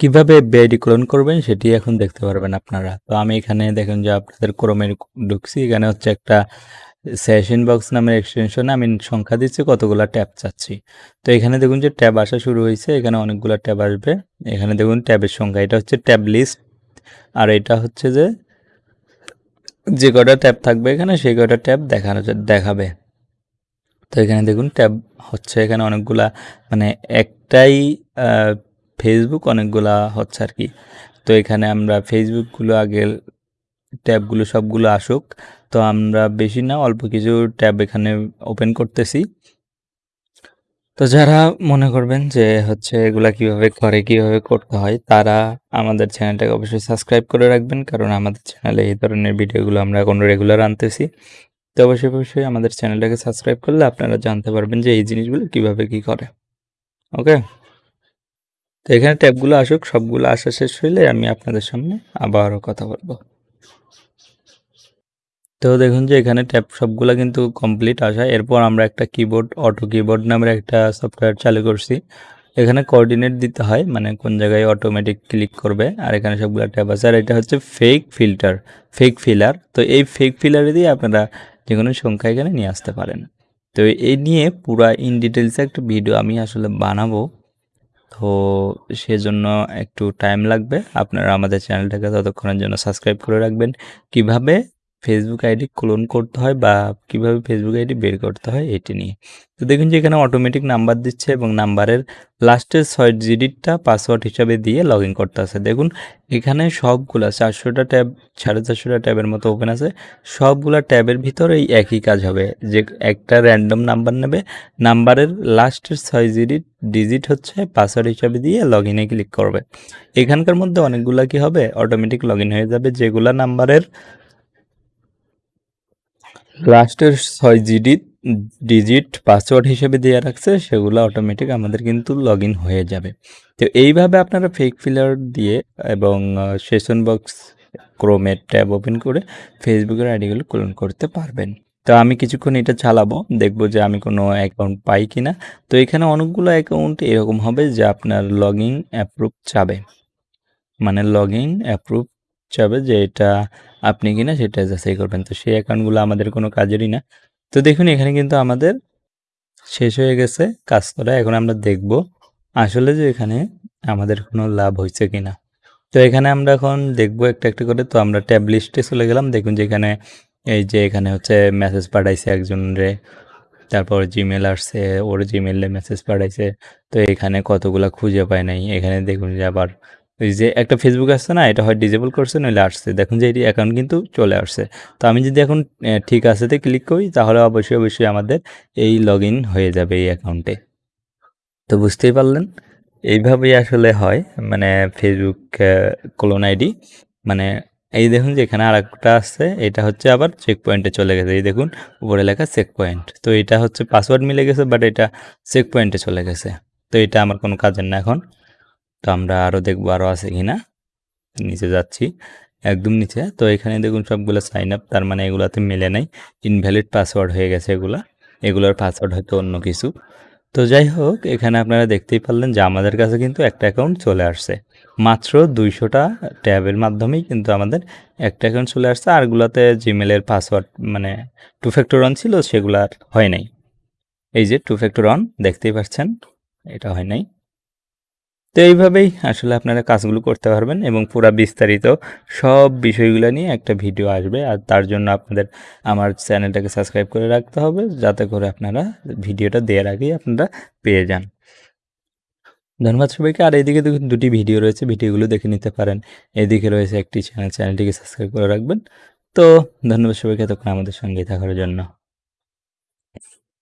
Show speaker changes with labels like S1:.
S1: কীভাবে এফবিআইডি ক্লোন করবেন সেটি এখন দেখতে পারবেন আপনারা। তো আমি এখানে দেখেন যে আপনাদের ক্রোমে ঢুকছি, এখানে হচ্ছে একটা সেশন বক্স নামের এক্সটেনশনে আমি সংখ্যা দিচ্ছি, কতগুলো ট্যাব চাচ্ছি। তো এখানে দেখুন যে ট্যাব আসা শুরু হয়েছে, এখানে অনেকগুলো ট্যাব আসবে। এখানে দেখুন ট্যাবের সংখ্যা, এটা হচ্ছে ট্যাব লিস্ট, আর এটা হচ্ছে যে যে কটা ট্যাব থাকবে এখানে সেই কটা ট্যাব দেখানো দেখাবে। তো এখানে দেখুন ট্যাব হচ্ছে, এখানে অনেকগুলা মানে একটাই ফেসবুক অনেকগুলা হচ্ছে আর কি। তো এখানে আমরা ফেসবুকগুলো আগে ট্যাবগুলো সবগুলো আসুক। তো আমরা বেশি না, অল্প কিছু ট্যাব এখানে ওপেন করতেছি। তো যারা মনে করবেন যে হচ্ছে এগুলা কীভাবে করে, কীভাবে করতে হয়, তারা আমাদের চ্যানেলটাকে অবশ্যই সাবস্ক্রাইব করে রাখবেন। কারণ আমাদের চ্যানেলে এই ধরনের ভিডিওগুলো আমরা এখন রেগুলার আনতেছি। তো অবশ্যই অবশ্যই আমাদের চ্যানেলটাকে সাবস্ক্রাইব করলে আপনারা জানতে পারবেন যে এই জিনিসগুলো কীভাবে কি করে। ওকে তো এখানে ট্যাবগুলো আসুক, সবগুলো আসা শেষ হইলে আমি আপনাদের সামনে আবারও কথা বলব। তো দেখুন যে এখানে ট্যাব সবগুলো কিন্তু কমপ্লিট আসা। এরপর আমরা একটা কিবোর্ড, অটো কিবোর্ড নামের একটা সফটওয়্যার চালু করছি। এখানে কোঅর্ডিনেট দিতে হয় মানে কোন জায়গায় অটোমেটিক ক্লিক করবে। আর এখানে সবগুলো ট্যাব আছে। আর এটা হচ্ছে ফেক ফিল্টার ফেক ফিলার তো এই ফেক ফিলারে দিয়ে আপনারা যে কোনো সংখ্যা এখানে নিয়ে আসতে পারেন। তো এই নিয়ে পুরা ইন ডিটেলসে একটা ভিডিও আমি আসলে বানাবো। তো সেজন্য একটু টাইম লাগবে। আপনারা আমাদের চ্যানেলটাকে ততক্ষণের জন্য সাবস্ক্রাইব করে রাখবেন। কীভাবে? ফেসবুক আইডি ক্লোন করতে হয় বা কীভাবে ফেসবুক আইডি বের করতে হয় এটি নিয়ে। তো দেখুন যে এখানে অটোমেটিক নাম্বার দিচ্ছে এবং নাম্বারের লাস্টের ছয় জিডিটটা পাসওয়ার্ড হিসাবে দিয়ে লগ ইন করতে আছে দেখুন এখানে সবগুলা চারশোটা ট্যাব সাড়ে চারশোটা ট্যাবের মতো ওপেন আছে। সবগুলা ট্যাবের ভিতরে এই একই কাজ হবে। যে একটা র্যান্ডম নাম্বার নেবে নাম্বারের লাস্টের ছয় জিডিট ডিজিট হচ্ছে পাসওয়ার্ড হিসাবে দিয়ে লগ ইনে ক্লিক করবে। এখানকার মধ্যে অনেকগুলা কি হবে? অটোমেটিক লগ হয়ে যাবে। যেগুলা নাম্বারের লাস্টের ছয় জিডি, ডিজিট পাসওয়ার্ড হিসেবে দেওয়া রাখছে, সেগুলো অটোমেটিক আমাদের কিন্তু লগ হয়ে যাবে। তো এইভাবে আপনারা ফেক ফিলার দিয়ে এবং সেশন বক্স ক্রোমের ট্যাব ওপেন করে ফেসবুকের আইডিগুলো ক্লোন করতে পারবেন। তো আমি কিছুক্ষণ এটা চালাবো, দেখব যে আমি কোনো অ্যাকাউন্ট পাই কি না তো এখানে অনেকগুলো অ্যাকাউন্ট এরকম হবে যে আপনার লগ ইন অ্যাপ্রুভ চাবে। মানে লগ ইন অ্যাপ্রুভ চাবে যে এটা আপনি কিনা সেটা যাচাই করবেন। তো সেই অ্যাকাউন্টগুলো আমাদের কোনো কাজেরই না। তো দেখুন, এখানে কিন্তু আমাদের শেষ হয়ে গেছে কাজ করা। এখন আমরা দেখব আসলে যে এখানে আমাদের কোনো লাভ হয়েছে কিনা। তো এখানে আমরা এখন দেখব একটা একটা করে। তো আমরা ট্যাব লিস্টে চলে গেলাম। দেখুন যে এখানে এই যে এখানে হচ্ছে মেসেজ পাঠাইছে একজন রে তারপর জিমেল আসছে, ওর জিমেলে মেসেজ পাঠাইছে। তো এখানে কতগুলা খুঁজে পায় নাই। এখানে দেখুন যে আবার ওই যে একটা ফেসবুক আসছে না, এটা হয় ডিজেবল করছে, নইলে আসছে। দেখুন যে এটি অ্যাকাউন্ট কিন্তু চলে আসছে। তো আমি যদি এখন ঠিক আছেতে ক্লিক করি, তাহলে অবশ্যই অবশ্যই আমাদের এই লগ হয়ে যাবে এই অ্যাকাউন্টে তো বুঝতেই পারলেন? এইভাবেই আসলে হয় মানে ফেসবুক ক্লোন আইডি মানে এই দেখুন যে এখানে আর একটা আসছে এটা হচ্ছে আবার চেক পয়েন্টে চলে গেছে। এই দেখুন, উপরে লেখা চেক পয়েন্ট তো এটা হচ্ছে পাসওয়ার্ড মিলে গেছে বাট এটা চেক পয়েন্টে চলে গেছে। তো এটা আমার কোনো কাজের না এখন। তো আমরা আরও দেখব আরও আছে কি না নিচে যাচ্ছি, একদম নিচে। তো এখানে দেখুন সবগুলো সাইন আপ তার মানে এগুলাতে মেলে নাই। ইনভ্যালিড পাসওয়ার্ড হয়ে গেছে এগুলা। এগুলোর পাসওয়ার্ড হয়তো অন্য কিছু। তো যাই হোক, এখানে আপনারা দেখতেই পারলেন যে আমাদের কাছে কিন্তু একটা অ্যাকাউন্ট চলে আসছে। মাত্র দুইশোটা ট্যাবের মাধ্যমেই কিন্তু আমাদের একটা অ্যাকাউন্ট চলে আসছে। আরগুলোতে জিমেলের পাসওয়ার্ড মানে টু ফ্যাক্টর অন ছিল, সেগুলো আর হয় নাই। এই যে টু ফ্যাক্টর অন দেখতেই পাচ্ছেন, এটা হয় নাই। তো এইভাবেই আসলে আপনারা কাজগুলো করতে পারবেন এবং পুরো বিস্তারিত সব বিষয়গুলো নিয়ে একটা ভিডিও আসবে। আর তার জন্য আপনাদের আমার চ্যানেলটাকে সাবস্ক্রাইব করে রাখতে হবে, যাতে করে আপনারা ভিডিওটা দেওয়ার আগেই আপনারা পেয়ে যান। ধন্যবাদ সবাইকে। আর এদিকে দুটি ভিডিও রয়েছে, ভিডিওগুলো দেখে নিতে পারেন। এদিকে রয়েছে একটি চ্যানেল, চ্যানেলটিকে সাবস্ক্রাইব করে রাখবেন। তো ধন্যবাদ সবাইকে এতক্ষণ আমাদের সঙ্গে থাকার জন্য।